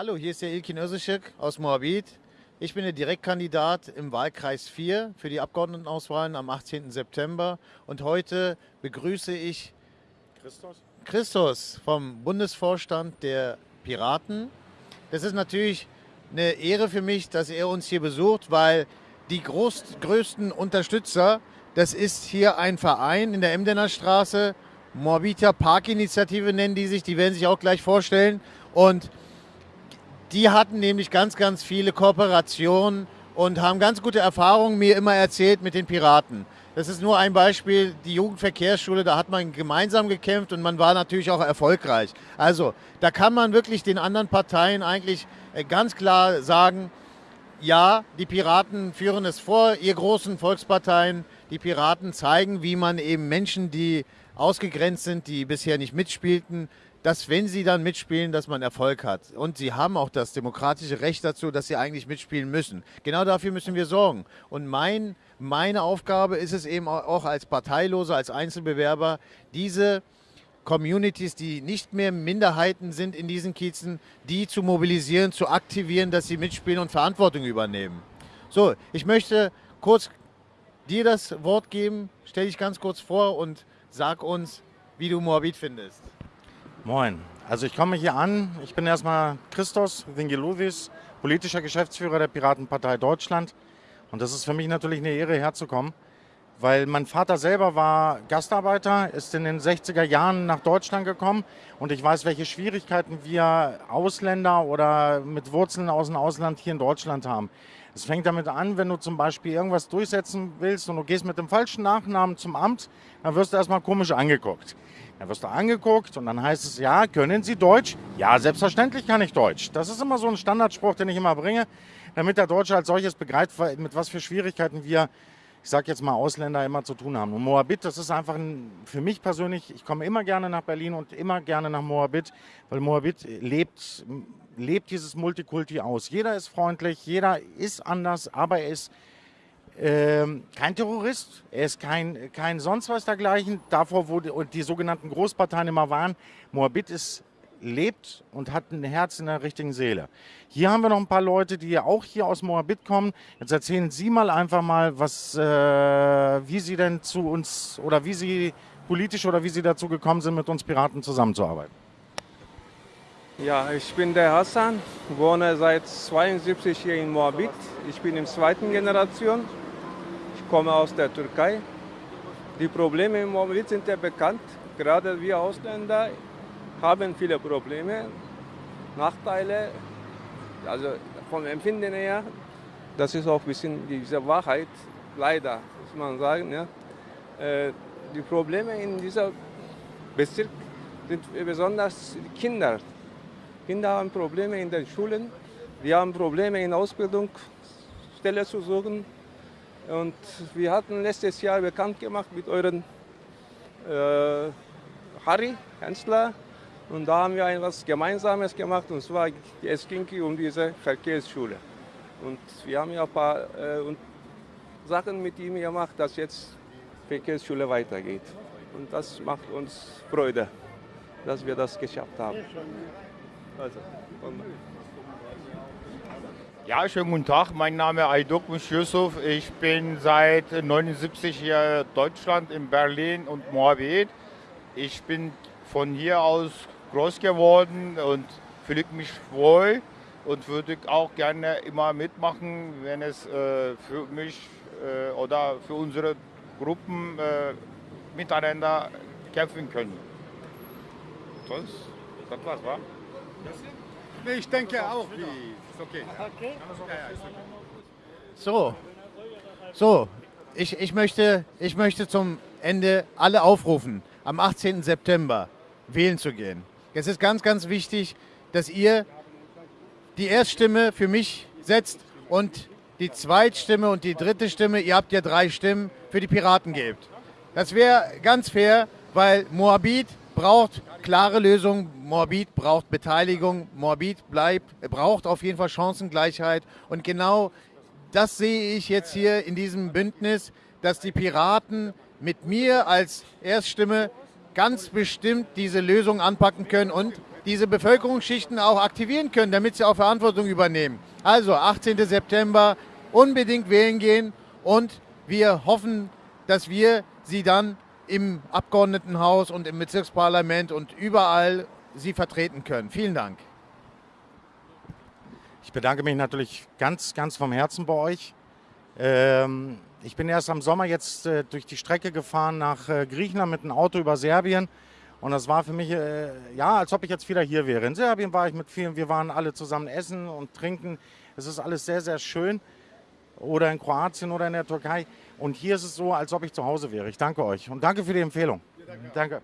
Hallo, hier ist der Ilkin Özışık aus Moabit. Ich bin der Direktkandidat im Wahlkreis 4 für die Abgeordnetenauswahlen am 18. September. Und heute begrüße ich Christus, Christus vom Bundesvorstand der Piraten. Das ist natürlich eine Ehre für mich, dass er uns hier besucht, weil die groß, größten Unterstützer, das ist hier ein Verein in der Emdener Straße, Moabiter Parkinitiative nennen die sich, die werden sich auch gleich vorstellen. Und die hatten nämlich ganz, ganz viele Kooperationen und haben ganz gute Erfahrungen mir immer erzählt mit den Piraten. Das ist nur ein Beispiel, die Jugendverkehrsschule, da hat man gemeinsam gekämpft und man war natürlich auch erfolgreich. Also da kann man wirklich den anderen Parteien eigentlich äh, ganz klar sagen, ja, die Piraten führen es vor, ihr großen Volksparteien, die Piraten zeigen, wie man eben Menschen, die ausgegrenzt sind, die bisher nicht mitspielten, dass wenn sie dann mitspielen, dass man Erfolg hat. Und sie haben auch das demokratische Recht dazu, dass sie eigentlich mitspielen müssen. Genau dafür müssen wir sorgen. Und mein, meine Aufgabe ist es eben auch als Parteiloser, als Einzelbewerber, diese Communities, die nicht mehr Minderheiten sind in diesen Kiezen, die zu mobilisieren, zu aktivieren, dass sie mitspielen und Verantwortung übernehmen. So, ich möchte kurz dir das Wort geben. Stell dich ganz kurz vor und sag uns, wie du Moabit findest. Moin. Also ich komme hier an. Ich bin erstmal Christos Vingeloudis, politischer Geschäftsführer der Piratenpartei Deutschland. Und das ist für mich natürlich eine Ehre, herzukommen, weil mein Vater selber war Gastarbeiter, ist in den 60er Jahren nach Deutschland gekommen und ich weiß, welche Schwierigkeiten wir Ausländer oder mit Wurzeln aus dem Ausland hier in Deutschland haben. Es fängt damit an, wenn du zum Beispiel irgendwas durchsetzen willst und du gehst mit dem falschen Nachnamen zum Amt, dann wirst du erstmal komisch angeguckt. Dann wirst du angeguckt und dann heißt es, ja, können Sie Deutsch? Ja, selbstverständlich kann ich Deutsch. Das ist immer so ein Standardspruch, den ich immer bringe, damit der Deutsche als solches begreift, mit was für Schwierigkeiten wir, ich sage jetzt mal, Ausländer immer zu tun haben. Und Moabit, das ist einfach ein, für mich persönlich, ich komme immer gerne nach Berlin und immer gerne nach Moabit, weil Moabit lebt, lebt dieses Multikulti aus. Jeder ist freundlich, jeder ist anders, aber er ist ähm, kein Terrorist, er ist kein, kein sonst was dergleichen. Davor, wo die, die sogenannten Großparteien immer waren, Moabit ist, lebt und hat ein Herz in der richtigen Seele. Hier haben wir noch ein paar Leute, die auch hier aus Moabit kommen. Jetzt erzählen Sie mal einfach mal, was, äh, wie Sie denn zu uns oder wie Sie politisch oder wie Sie dazu gekommen sind, mit uns Piraten zusammenzuarbeiten. Ja, ich bin der Hassan, wohne seit 72 hier in Moabit. Ich bin in zweiten Generation komme aus der Türkei. Die Probleme im Moment sind ja bekannt. Gerade wir Ausländer haben viele Probleme, Nachteile. Also vom Empfinden her, das ist auch ein bisschen diese Wahrheit, leider, muss man sagen. Ja. Äh, die Probleme in diesem Bezirk sind besonders Kinder. Kinder haben Probleme in den Schulen, wir haben Probleme in Ausbildung, Stelle zu suchen. Und wir hatten letztes Jahr bekannt gemacht mit euren äh, Harry Hensler. Und da haben wir etwas Gemeinsames gemacht und zwar es ging um diese Verkehrsschule. Und wir haben ja ein paar äh, Sachen mit ihm gemacht, dass jetzt Verkehrsschule weitergeht. Und das macht uns Freude, dass wir das geschafft haben. Also, ja, schönen guten Tag. Mein Name ist Aydok Yusuf. Ich bin seit 79 hier in Deutschland, in Berlin und Moabit. Ich bin von hier aus groß geworden und fühle mich wohl und würde auch gerne immer mitmachen, wenn es äh, für mich äh, oder für unsere Gruppen äh, miteinander kämpfen können. Sonst, das war's, wa? Ich denke auch, wie okay. okay. So, so, ich, ich, möchte, ich möchte zum Ende alle aufrufen, am 18. September wählen zu gehen. Es ist ganz, ganz wichtig, dass ihr die Erststimme für mich setzt und die Zweitstimme und die dritte Stimme, ihr habt ja drei Stimmen, für die Piraten gebt. Das wäre ganz fair, weil Moabit braucht klare Lösungen. Moabit braucht Beteiligung. Moabit bleibt, braucht auf jeden Fall Chancengleichheit. Und genau das sehe ich jetzt hier in diesem Bündnis, dass die Piraten mit mir als Erststimme ganz bestimmt diese Lösung anpacken können und diese Bevölkerungsschichten auch aktivieren können, damit sie auch Verantwortung übernehmen. Also 18. September unbedingt wählen gehen und wir hoffen, dass wir sie dann im Abgeordnetenhaus und im Bezirksparlament und überall sie vertreten können. Vielen Dank. Ich bedanke mich natürlich ganz, ganz vom Herzen bei euch. Ähm, ich bin erst am Sommer jetzt äh, durch die Strecke gefahren nach äh, Griechenland mit einem Auto über Serbien. Und das war für mich, äh, ja, als ob ich jetzt wieder hier wäre. In Serbien war ich mit vielen, wir waren alle zusammen essen und trinken. Es ist alles sehr, sehr schön. Oder in Kroatien oder in der Türkei. Und hier ist es so, als ob ich zu Hause wäre. Ich danke euch und danke für die Empfehlung. danke. danke.